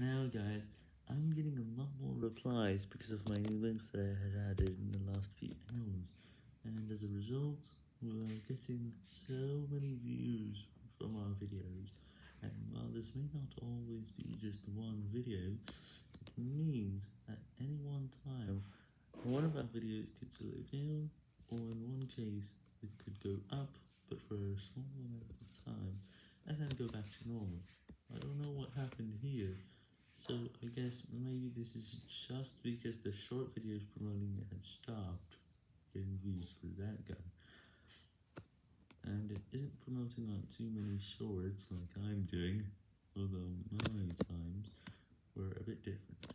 Now guys, I'm getting a lot more replies because of my new links that I had added in the last few hours, and as a result, we're getting so many views from our videos, and while this may not always be just one video, it means at any one time, one of our videos could slow down, or in one case, it could go up, but for a small amount of time, and then go back to normal. I don't know what happened here, guess maybe this is just because the short videos promoting it had stopped getting views for that guy, and it isn't promoting on too many shorts like I'm doing, although my times were a bit different.